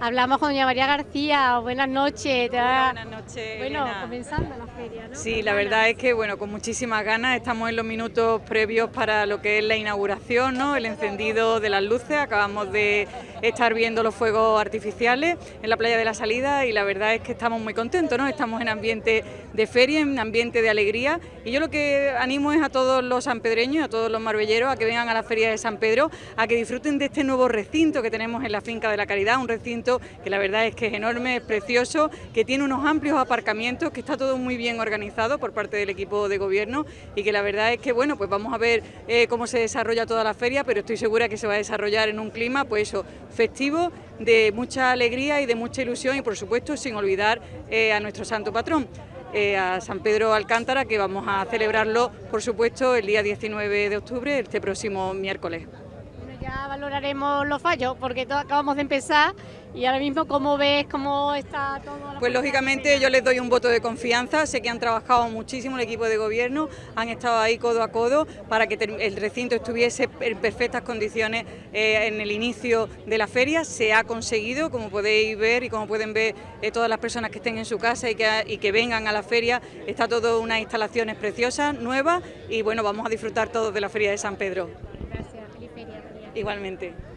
Hablamos con doña María García, buenas noches. buenas noches. Bueno, comenzando la feria, ¿no? Sí, la verdad es que bueno, con muchísimas ganas estamos en los minutos previos para lo que es la inauguración, ¿no? El encendido de las luces, acabamos de estar viendo los fuegos artificiales en la playa de la salida y la verdad es que estamos muy contentos, ¿no? Estamos en ambiente de feria, en ambiente de alegría y yo lo que animo es a todos los sanpedreños, a todos los marbelleros a que vengan a la feria de San Pedro, a que disfruten de este nuevo recinto que tenemos en la finca de la Caridad, un recinto que la verdad es que es enorme, es precioso, que tiene unos amplios aparcamientos, que está todo muy bien organizado por parte del equipo de gobierno y que la verdad es que bueno, pues vamos a ver eh, cómo se desarrolla toda la feria, pero estoy segura que se va a desarrollar en un clima pues eso, festivo, de mucha alegría y de mucha ilusión y por supuesto sin olvidar eh, a nuestro santo patrón. Eh, a San Pedro Alcántara, que vamos a celebrarlo, por supuesto, el día 19 de octubre, este próximo miércoles. Ya valoraremos los fallos, porque acabamos de empezar y ahora mismo, ¿cómo ves cómo está todo? Pues lógicamente yo les doy un voto de confianza, sé que han trabajado muchísimo el equipo de gobierno, han estado ahí codo a codo para que el recinto estuviese en perfectas condiciones eh, en el inicio de la feria, se ha conseguido, como podéis ver y como pueden ver eh, todas las personas que estén en su casa y que, y que vengan a la feria, está todo unas instalaciones preciosas, nuevas y bueno, vamos a disfrutar todos de la feria de San Pedro. Igualmente.